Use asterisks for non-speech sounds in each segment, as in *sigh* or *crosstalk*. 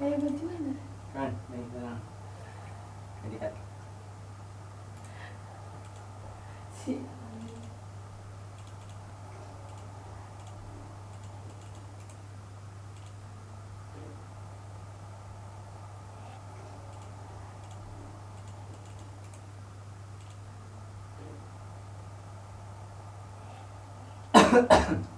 Eh, ba't yun? Kan, may ito na. Hindi kat. Si... Wah, *coughs*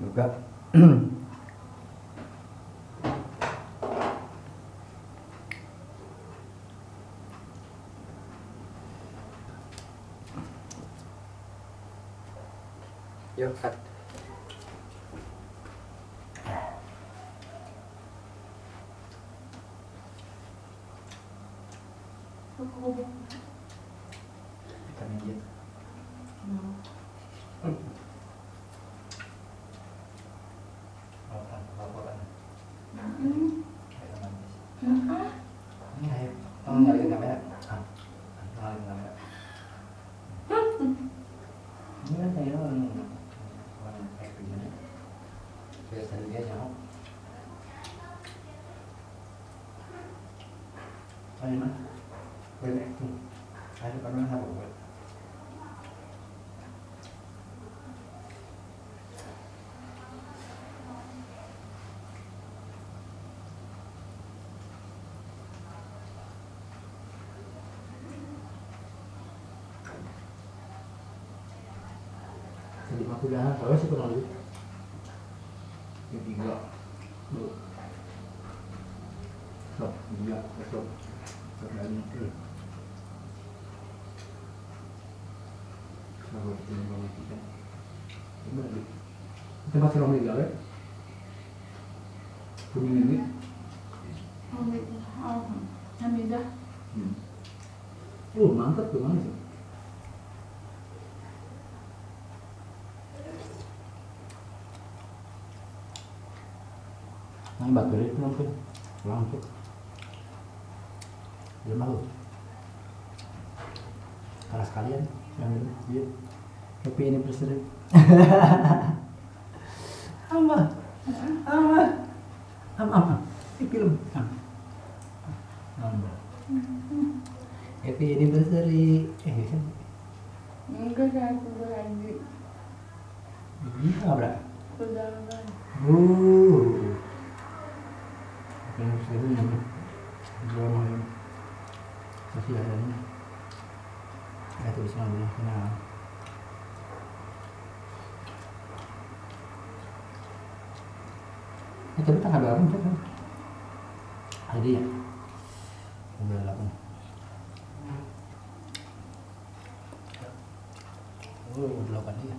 Buka. Yuk, cut. Kita minjit. Oh, Aku dah kalau sih kurang lebih. Tiga, dua, tiga, lagi. Kalau kita mau kita, lagi. Kita masih tiga kan? Kuning ini. Oh. Hmm. Oh mantap tuh manis. Ang battery itu mungkin langsung. Dia malu. Karena sekalian yang ini dia happy anniversary. Ama, ama, ama, ama. Ini film. Ama. Happy anniversary. Eh, Enggak, saya aku lagi. iya, bra. Udah, udah. Uh. Happy anniversary ini. Drama ini. Masih ada ini. Ada tulisan dulu. Nah. Ini tapi tanggal berapa nih? Cak? Ada ya? Tanggal delapan. Oh, delapan ya. Udah,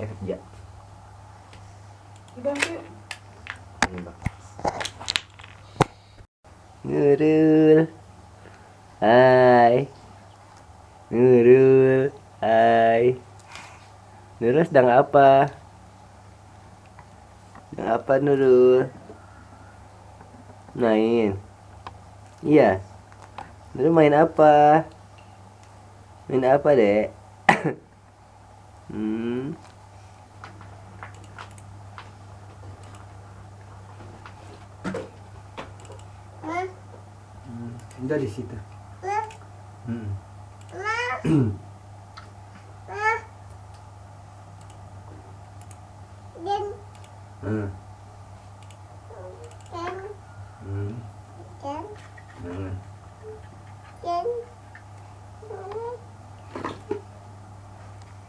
saya kerja yuk. bang Nurul Hai Nurul Hai Nurul sedang apa? Sedang apa Nurul? Main Iya Nurul main apa? Main apa dek? *coughs* hmm Hmm, udah di situ. Hmm. Hmm.